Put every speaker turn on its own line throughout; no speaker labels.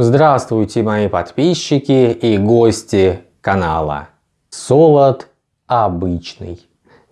Здравствуйте мои подписчики и гости канала. Солод обычный.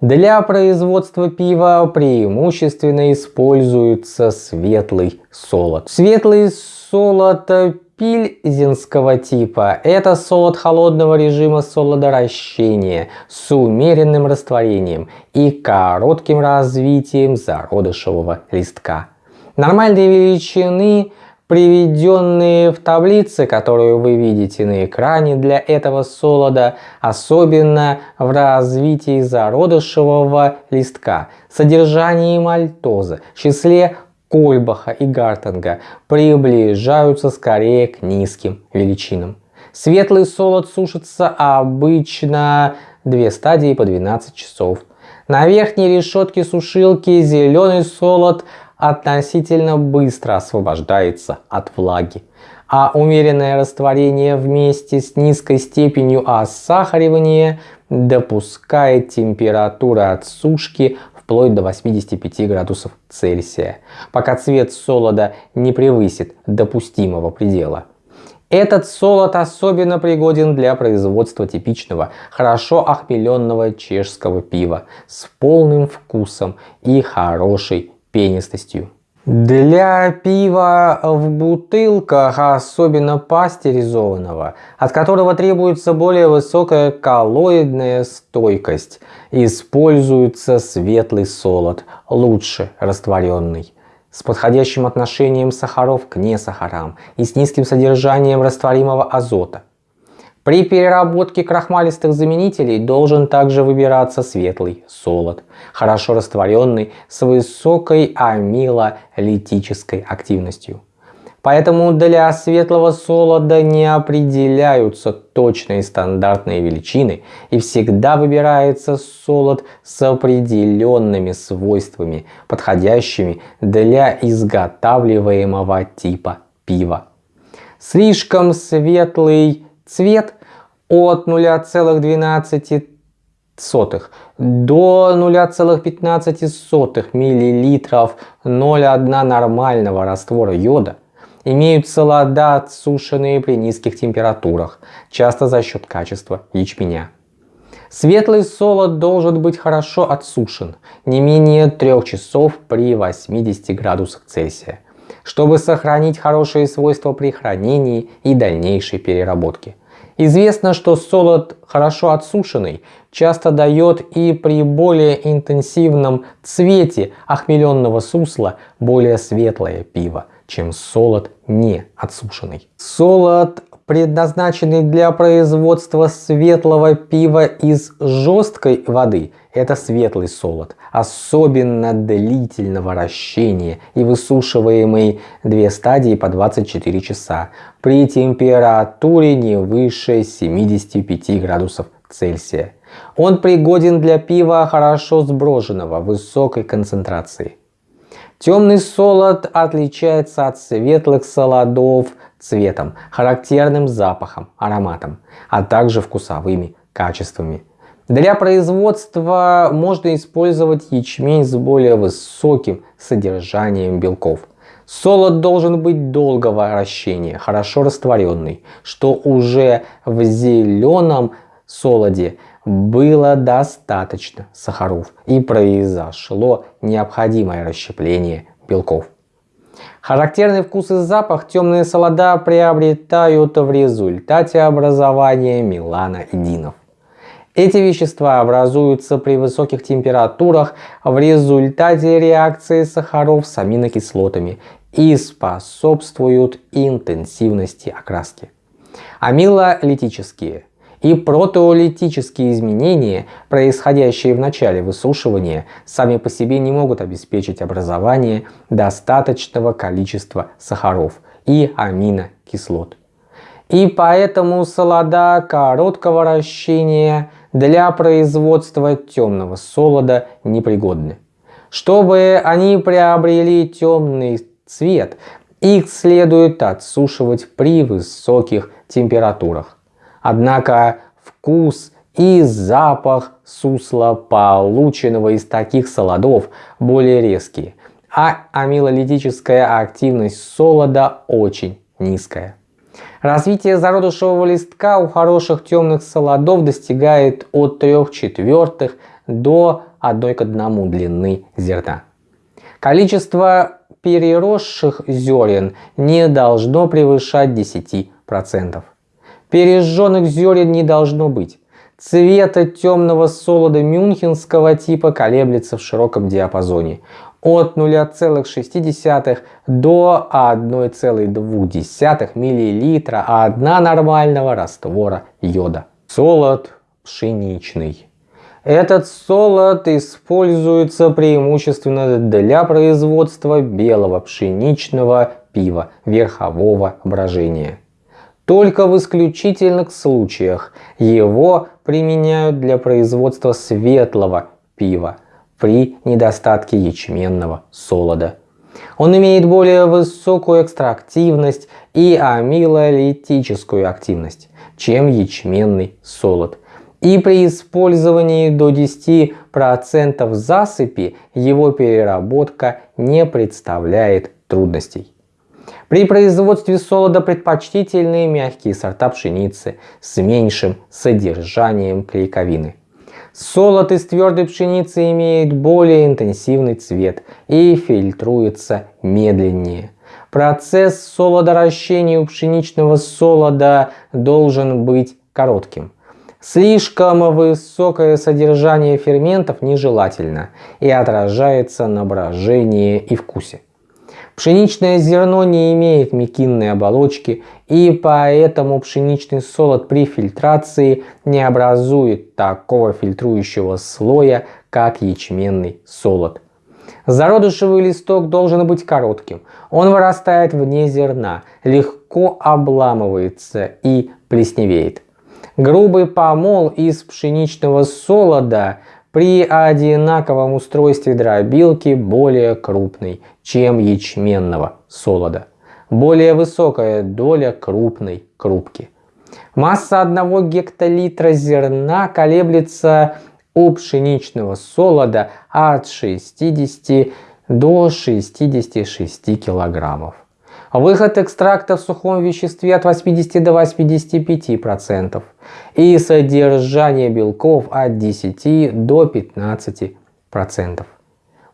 Для производства пива преимущественно используется светлый солод. Светлый солод пильзенского типа – это солод холодного режима солодоращения с умеренным растворением и коротким развитием зародышевого листка. Нормальной величины приведенные в таблице, которую вы видите на экране для этого солода, особенно в развитии зародышевого листка, содержании мальтоза, числе Кольбаха и Гартенга приближаются скорее к низким величинам. Светлый солод сушится обычно две стадии по 12 часов. На верхней решетке сушилки зеленый солод относительно быстро освобождается от влаги, а умеренное растворение вместе с низкой степенью осахаривания допускает температуру отсушки вплоть до 85 градусов Цельсия, пока цвет солода не превысит допустимого предела. Этот солод особенно пригоден для производства типичного, хорошо охмеленного чешского пива с полным вкусом и хорошей пенистостью. Для пива в бутылках, особенно пастеризованного, от которого требуется более высокая коллоидная стойкость, используется светлый солод, лучше растворенный, с подходящим отношением сахаров к несахарам и с низким содержанием растворимого азота. При переработке крахмалистых заменителей должен также выбираться светлый солод, хорошо растворенный с высокой амилолитической активностью. Поэтому для светлого солода не определяются точные стандартные величины и всегда выбирается солод с определенными свойствами, подходящими для изготавливаемого типа пива. Слишком светлый цвет от 0,12 до 0,15 мл 0,1 нормального раствора йода имеют солода, отсушенные при низких температурах, часто за счет качества ячменя. Светлый солод должен быть хорошо отсушен, не менее 3 часов при 80 градусах Цельсия, чтобы сохранить хорошие свойства при хранении и дальнейшей переработке. Известно, что солод хорошо отсушенный часто дает и при более интенсивном цвете охмеленного сусла более светлое пиво, чем солод не отсушенный. Солод предназначенный для производства светлого пива из жесткой воды, это светлый солод, особенно длительного вращения и высушиваемый две стадии по 24 часа при температуре не выше 75 градусов Цельсия. Он пригоден для пива хорошо сброженного высокой концентрации. Темный солод отличается от светлых солодов цветом, характерным запахом, ароматом, а также вкусовыми качествами. Для производства можно использовать ячмень с более высоким содержанием белков. Солод должен быть долгого вращения, хорошо растворенный, что уже в зеленом солоде было достаточно сахаров и произошло необходимое расщепление белков. Характерный вкус и запах темные солода приобретают в результате образования меланоидинов. Эти вещества образуются при высоких температурах в результате реакции сахаров с аминокислотами и способствуют интенсивности окраски. Амилолитические и протеолитические изменения, происходящие в начале высушивания, сами по себе не могут обеспечить образование достаточного количества сахаров и аминокислот. И поэтому солода короткого вращения для производства темного солода непригодны. Чтобы они приобрели темный цвет, их следует отсушивать при высоких температурах. Однако вкус и запах сусла, полученного из таких солодов, более резкие, а амилолитическая активность солода очень низкая. Развитие зародышевого листка у хороших темных солодов достигает от 3 четвертых до 1 к 1 длины зерна. Количество переросших зерен не должно превышать 10%. Пережженных зерен не должно быть. Цвета темного солода мюнхенского типа колеблется в широком диапазоне от 0,6 до 1,2 мл одна нормального раствора йода. Солод пшеничный. Этот солод используется преимущественно для производства белого пшеничного пива верхового брожения. Только в исключительных случаях его применяют для производства светлого пива при недостатке ячменного солода. Он имеет более высокую экстрактивность и амилолитическую активность, чем ячменный солод. И при использовании до 10% засыпи его переработка не представляет трудностей. При производстве солода предпочтительны мягкие сорта пшеницы с меньшим содержанием клейковины. Солод из твердой пшеницы имеет более интенсивный цвет и фильтруется медленнее. Процесс солодоращения у пшеничного солода должен быть коротким. Слишком высокое содержание ферментов нежелательно и отражается на брожении и вкусе. Пшеничное зерно не имеет мекинной оболочки, и поэтому пшеничный солод при фильтрации не образует такого фильтрующего слоя, как ячменный солод. Зародышевый листок должен быть коротким. Он вырастает вне зерна, легко обламывается и плесневеет. Грубый помол из пшеничного солода при одинаковом устройстве дробилки более крупный, чем ячменного солода. Более высокая доля крупной крупки. Масса 1 гектолитра зерна колеблется у пшеничного солода от 60 до 66 килограммов. Выход экстракта в сухом веществе от 80 до 85% и содержание белков от 10 до 15%.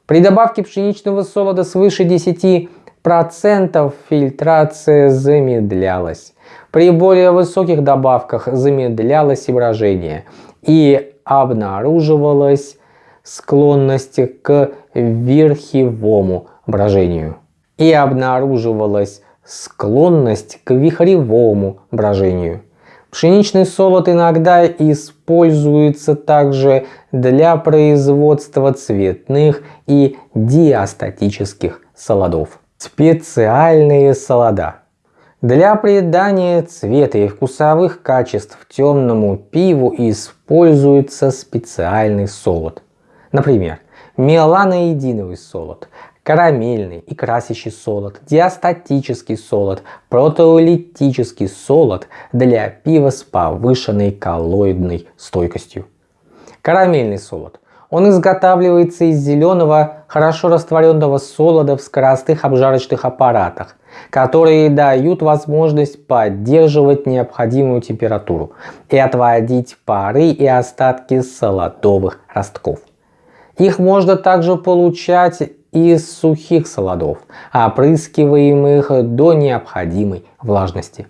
При добавке пшеничного солода свыше 10% фильтрация замедлялась. При более высоких добавках замедлялось и брожение и обнаруживалась склонность к верхевому брожению и обнаруживалась склонность к вихревому брожению. Пшеничный солод иногда используется также для производства цветных и диастатических солодов. Специальные солода. Для придания цвета и вкусовых качеств темному пиву используется специальный солод. Например, меланоидиновый солод, карамельный и красящий солод, диастатический солод, протеолитический солод для пива с повышенной коллоидной стойкостью. Карамельный солод. Он изготавливается из зеленого, хорошо растворенного солода в скоростных обжарочных аппаратах, которые дают возможность поддерживать необходимую температуру и отводить пары и остатки солодовых ростков. Их можно также получать из сухих солодов, опрыскиваемых до необходимой влажности.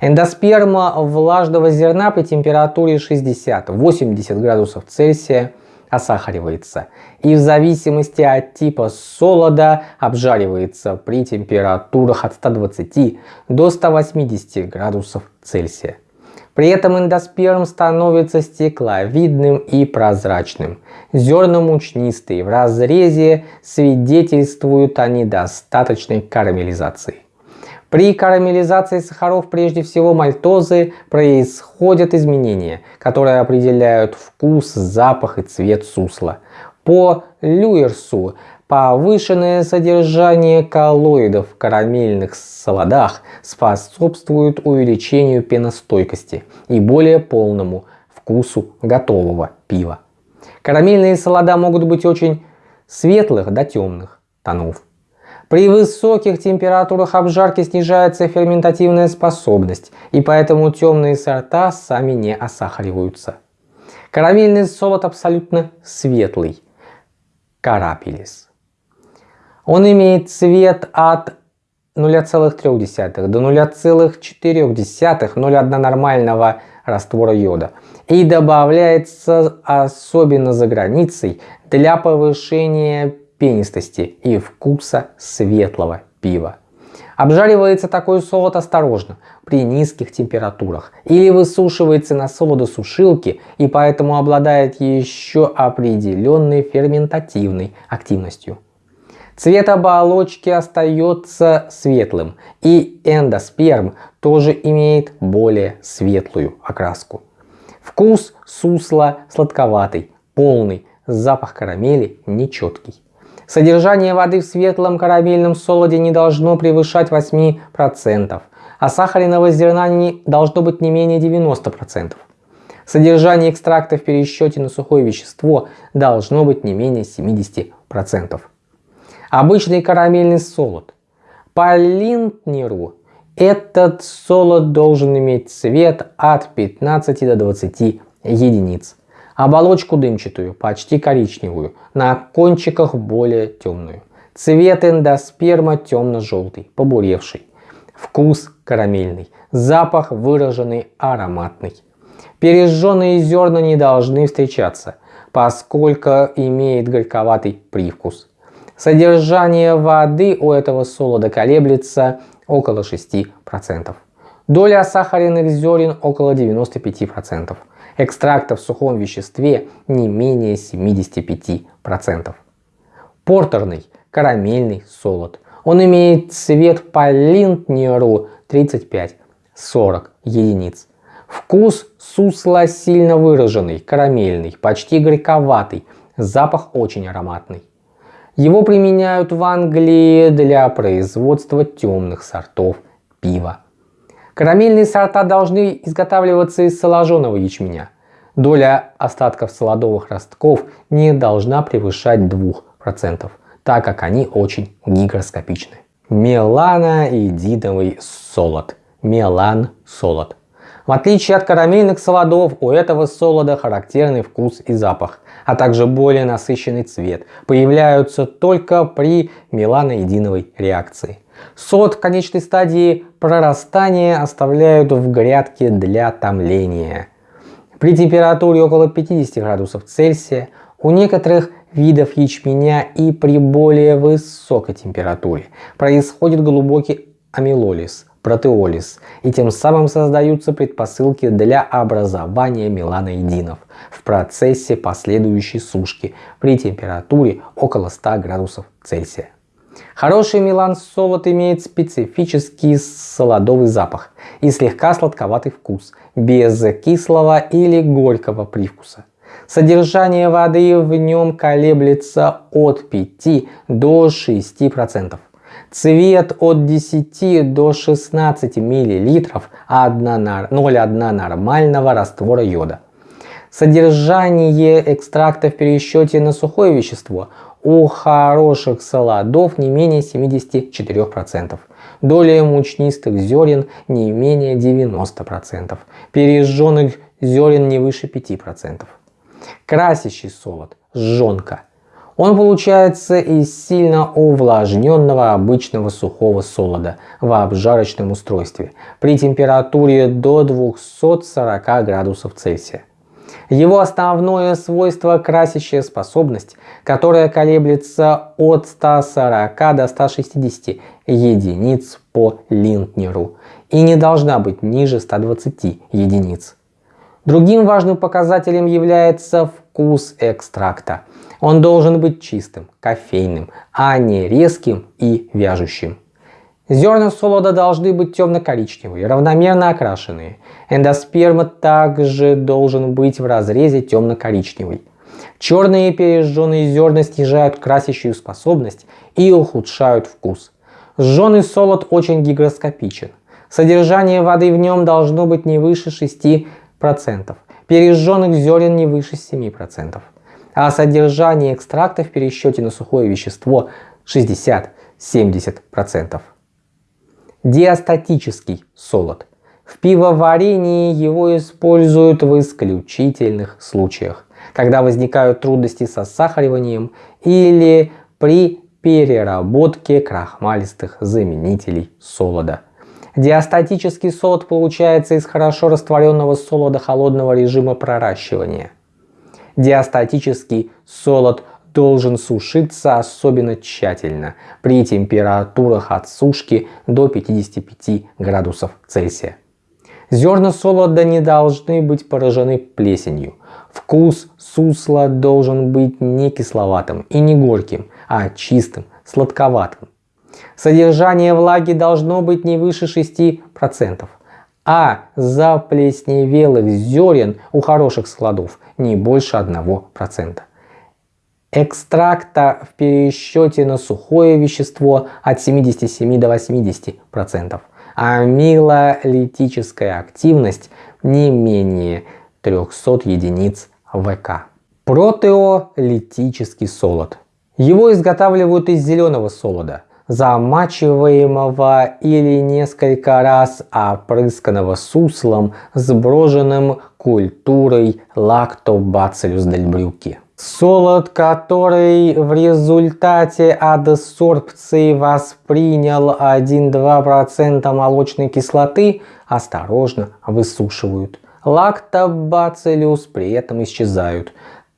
Эндосперма влажного зерна при температуре 60-80 градусов Цельсия осахаривается и в зависимости от типа солода обжаривается при температурах от 120 до 180 градусов Цельсия. При этом эндосперм становится стекловидным и прозрачным. Зерна мучнистые, в разрезе свидетельствуют о недостаточной карамелизации. При карамелизации сахаров, прежде всего мальтозы, происходят изменения, которые определяют вкус, запах и цвет сусла. По Люерсу Повышенное содержание коллоидов в карамельных солодах способствует увеличению пеностойкости и более полному вкусу готового пива. Карамельные солода могут быть очень светлых до темных тонов. При высоких температурах обжарки снижается ферментативная способность, и поэтому темные сорта сами не осахариваются. Карамельный солод абсолютно светлый. Карапелис. Он имеет цвет от 0,3 до 0,4 0,1 нормального раствора йода и добавляется особенно за границей для повышения пенистости и вкуса светлого пива. Обжаривается такой солод осторожно, при низких температурах, или высушивается на солодосушилке и поэтому обладает еще определенной ферментативной активностью. Цвет оболочки остается светлым, и эндосперм тоже имеет более светлую окраску. Вкус сусла сладковатый, полный, запах карамели нечеткий. Содержание воды в светлом карамельном солоде не должно превышать 8%, а сахарного зерна не должно быть не менее 90%. Содержание экстракта в пересчете на сухое вещество должно быть не менее 70%. Обычный карамельный солод. По Линтнеру этот солод должен иметь цвет от 15 до 20 единиц. Оболочку дымчатую, почти коричневую, на кончиках более темную. Цвет эндосперма темно-желтый, побуревший. Вкус карамельный, запах выраженный ароматный. Пережженные зерна не должны встречаться, поскольку имеет горьковатый привкус. Содержание воды у этого солода колеблется около 6%. Доля сахарных зерен около 95% экстракта в сухом веществе не менее 75%. Портерный карамельный солод. Он имеет цвет по Линтнеру 35-40 единиц. Вкус сусла сильно выраженный, карамельный, почти горьковатый, запах очень ароматный. Его применяют в Англии для производства темных сортов пива. Карамельные сорта должны изготавливаться из соложенного ячменя. Доля остатков солодовых ростков не должна превышать 2%, так как они очень гигроскопичны. Меланоидиновый солод. Мелан солод. В отличие от карамельных солодов, у этого солода характерный вкус и запах, а также более насыщенный цвет, появляются только при меланоидиновой реакции. Сот в конечной стадии прорастания оставляют в грядке для томления. При температуре около 50 градусов Цельсия у некоторых видов ячменя и при более высокой температуре происходит глубокий амилолиз, протеолиз, и тем самым создаются предпосылки для образования меланоидинов в процессе последующей сушки при температуре около 100 градусов Цельсия. Хороший мелан солод имеет специфический солодовый запах и слегка сладковатый вкус, без кислого или горького привкуса. Содержание воды в нем колеблется от 5 до 6%. Цвет от 10 до 16 мл 0,1 нормального раствора йода. Содержание экстракта в пересчете на сухое вещество у хороших солодов не менее 74%. Доля мучнистых зерен не менее 90%. Пережженных зерен не выше 5%. Красящий солод – жженка. Он получается из сильно увлажненного обычного сухого солода в обжарочном устройстве при температуре до 240 градусов Цельсия. Его основное свойство – красящая способность, которая колеблется от 140 до 160 единиц по линтнеру и не должна быть ниже 120 единиц. Другим важным показателем является вкус экстракта. Он должен быть чистым, кофейным, а не резким и вяжущим. Зерна солода должны быть темно-коричневые, равномерно окрашенные. Эндосперма также должен быть в разрезе темно-коричневый. Черные пережженные зерна снижают красящую способность и ухудшают вкус. Сжженный солод очень гигроскопичен. Содержание воды в нем должно быть не выше 6%. Пережженных зерен не выше 7%. А содержание экстракта в пересчете на сухое вещество 60 70%. Диастатический солод. В пивоварении его используют в исключительных случаях, когда возникают трудности со сахариванием или при переработке крахмалистых заменителей солода. Диастатический солод получается из хорошо растворенного солода холодного режима проращивания. Диастатический солод должен сушиться особенно тщательно при температурах от сушки до 55 градусов Цельсия. Зерна солода не должны быть поражены плесенью. Вкус сусла должен быть не кисловатым и не горьким, а чистым, сладковатым. Содержание влаги должно быть не выше 6%, а заплесневелых зерен у хороших складов не больше 1%. Экстракта в пересчете на сухое вещество от 77 до 80%, а амилолитическая активность не менее 300 единиц ВК. Протеолитический солод. Его изготавливают из зеленого солода, замачиваемого или несколько раз опрысканного суслом, сброженным культурой Lactobacillus дельбрюки. Солод, который в результате адсорбции воспринял 1-2% молочной кислоты, осторожно высушивают. Лактобациллюс при этом исчезают,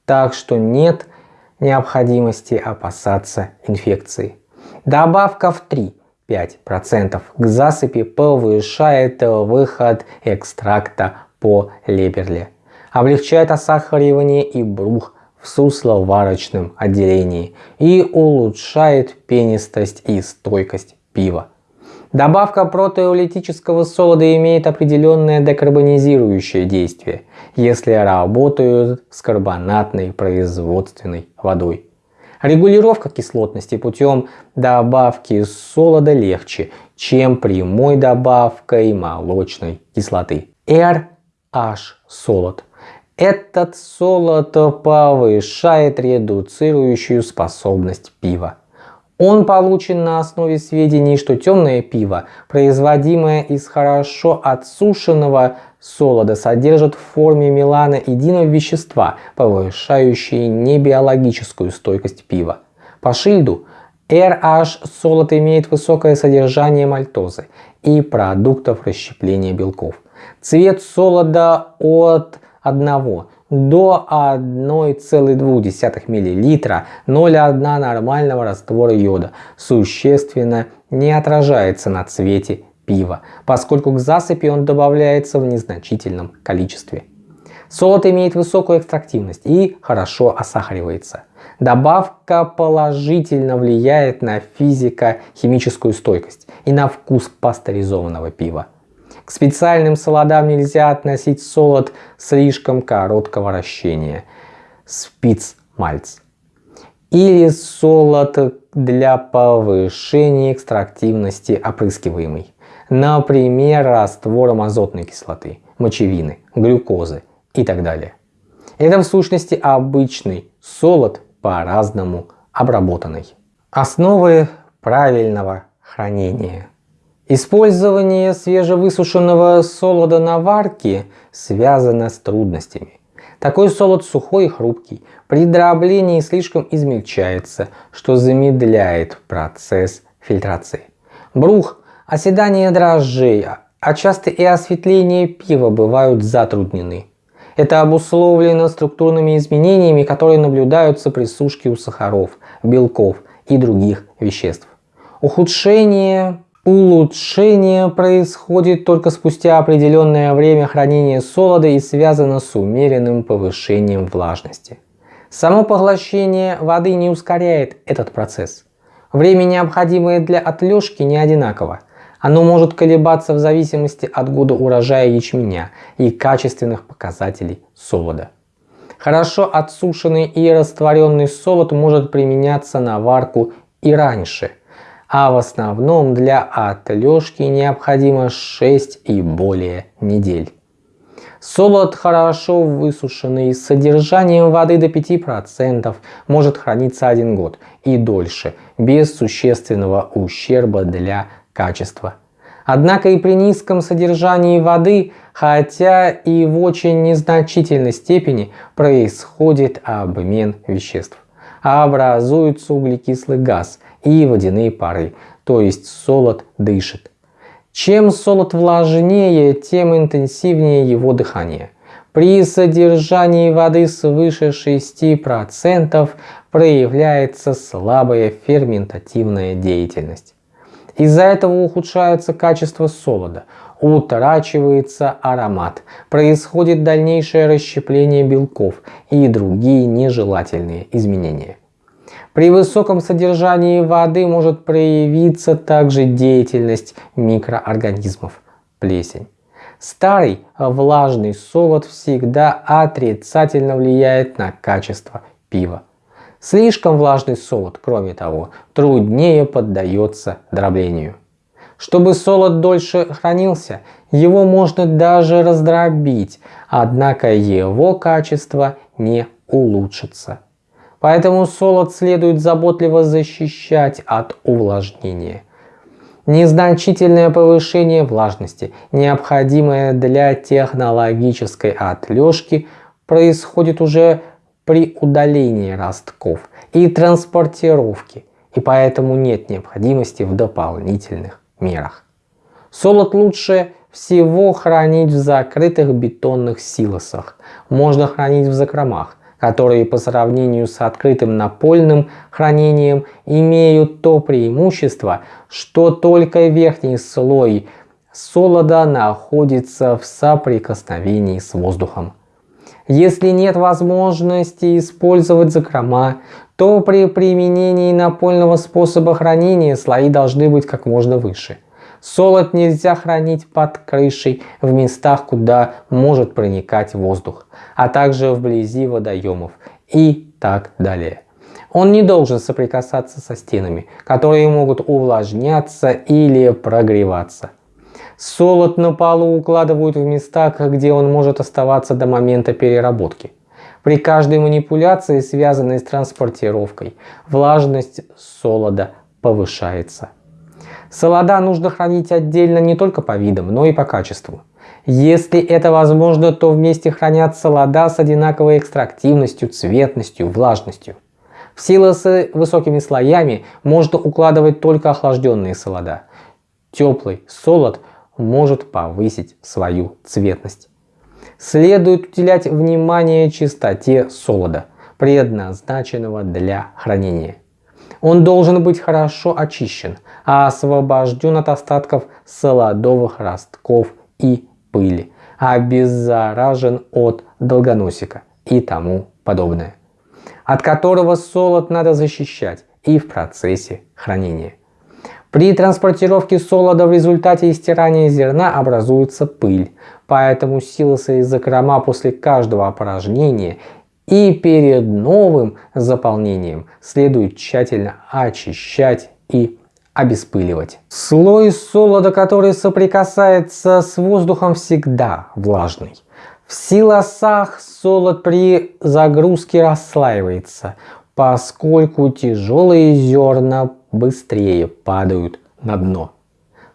так что нет необходимости опасаться инфекции. Добавка в 3-5% к засыпи повышает выход экстракта по леберле, облегчает осахаривание и брух в сусловарочном отделении и улучшает пенистость и стойкость пива. Добавка протеолитического солода имеет определенное декарбонизирующее действие, если работают с карбонатной производственной водой. Регулировка кислотности путем добавки солода легче, чем прямой добавкой молочной кислоты. RH солод. Этот солод повышает редуцирующую способность пива. Он получен на основе сведений, что темное пиво, производимое из хорошо отсушенного солода, содержит в форме мелана единого вещества, повышающие небиологическую стойкость пива. По шильду RH солод имеет высокое содержание мальтозы и продуктов расщепления белков. Цвет солода от 1 до 1,2 мл 0,1 нормального раствора йода существенно не отражается на цвете пива, поскольку к засыпи он добавляется в незначительном количестве. Солод имеет высокую экстрактивность и хорошо осахаривается. Добавка положительно влияет на физико-химическую стойкость и на вкус пастеризованного пива. К специальным солодам нельзя относить солод слишком короткого вращения, спицмальц, или солод для повышения экстрактивности опрыскиваемый, например, раствором азотной кислоты, мочевины, глюкозы и так далее. Это в сущности обычный солод по-разному обработанный. Основы правильного хранения – Использование свежевысушенного солода на варке связано с трудностями. Такой солод сухой и хрупкий, при дроблении слишком измельчается, что замедляет процесс фильтрации. Брух, оседание дрожжей, а часто и осветление пива бывают затруднены. Это обусловлено структурными изменениями, которые наблюдаются при сушке у сахаров, белков и других веществ. Ухудшение Улучшение происходит только спустя определенное время хранения солода и связано с умеренным повышением влажности. Само поглощение воды не ускоряет этот процесс. Время, необходимое для отлежки, не одинаково. Оно может колебаться в зависимости от года урожая ячменя и качественных показателей солода. Хорошо отсушенный и растворенный солод может применяться на варку и раньше – а в основном для отлежки необходимо 6 и более недель. Солод, хорошо высушенный с содержанием воды до 5%, может храниться один год и дольше, без существенного ущерба для качества. Однако и при низком содержании воды, хотя и в очень незначительной степени, происходит обмен веществ. Образуется углекислый газ и водяные пары, то есть солод дышит. Чем солод влажнее, тем интенсивнее его дыхание. При содержании воды свыше 6% проявляется слабая ферментативная деятельность. Из-за этого ухудшается качество солода, утрачивается аромат, происходит дальнейшее расщепление белков и другие нежелательные изменения. При высоком содержании воды может проявиться также деятельность микроорганизмов, плесень. Старый влажный солод всегда отрицательно влияет на качество пива. Слишком влажный солод, кроме того, труднее поддается дроблению. Чтобы солод дольше хранился, его можно даже раздробить, однако его качество не улучшится. Поэтому солод следует заботливо защищать от увлажнения. Незначительное повышение влажности, необходимое для технологической отлежки, происходит уже при удалении ростков и транспортировке, и поэтому нет необходимости в дополнительных мерах. Солод лучше всего хранить в закрытых бетонных силосах. Можно хранить в закромах, которые по сравнению с открытым напольным хранением имеют то преимущество, что только верхний слой солода находится в соприкосновении с воздухом. Если нет возможности использовать закрома, то при применении напольного способа хранения слои должны быть как можно выше. Солод нельзя хранить под крышей в местах, куда может проникать воздух, а также вблизи водоемов и так далее. Он не должен соприкасаться со стенами, которые могут увлажняться или прогреваться. Солод на полу укладывают в местах, где он может оставаться до момента переработки. При каждой манипуляции, связанной с транспортировкой, влажность солода повышается. Солода нужно хранить отдельно не только по видам, но и по качеству. Если это возможно, то вместе хранят солода с одинаковой экстрактивностью, цветностью, влажностью. В силы с высокими слоями можно укладывать только охлажденные солода. Теплый солод может повысить свою цветность. Следует уделять внимание чистоте солода, предназначенного для хранения. Он должен быть хорошо очищен, а освобожден от остатков солодовых ростков и пыли, обеззаражен от долгоносика и тому подобное, от которого солод надо защищать и в процессе хранения. При транспортировке солода в результате истирания зерна образуется пыль, поэтому силосы и закрома после каждого опорожнения и перед новым заполнением следует тщательно очищать и обеспыливать. Слой солода, который соприкасается с воздухом, всегда влажный. В силосах солод при загрузке расслаивается, поскольку тяжелые зерна быстрее падают на дно.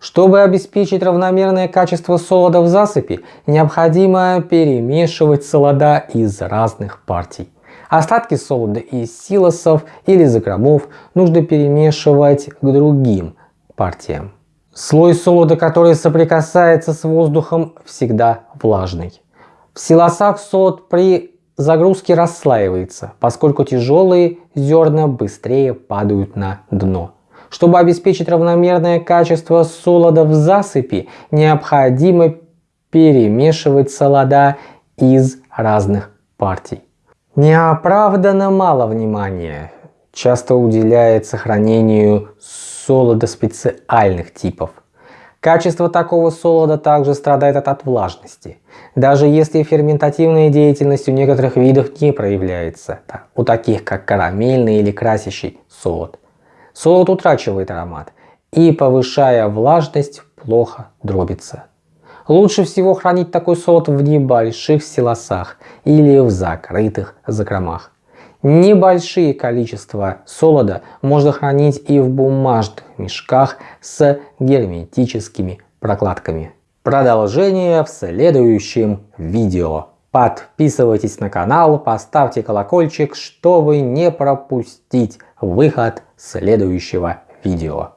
Чтобы обеспечить равномерное качество солода в засыпи, необходимо перемешивать солода из разных партий. Остатки солода из силосов или закромов нужно перемешивать к другим партиям. Слой солода, который соприкасается с воздухом, всегда влажный. В силосах солод при загрузки расслаивается, поскольку тяжелые зерна быстрее падают на дно. Чтобы обеспечить равномерное качество солода в засыпи, необходимо перемешивать солода из разных партий. Неоправданно мало внимания часто уделяет сохранению солода специальных типов. Качество такого солода также страдает от влажности. Даже если ферментативная деятельность у некоторых видов не проявляется, у таких как карамельный или красящий солод. Солод утрачивает аромат и, повышая влажность, плохо дробится. Лучше всего хранить такой солод в небольших силосах или в закрытых закромах. Небольшие количества солода можно хранить и в бумажных мешках с герметическими прокладками. Продолжение в следующем видео. Подписывайтесь на канал, поставьте колокольчик, чтобы не пропустить выход следующего видео.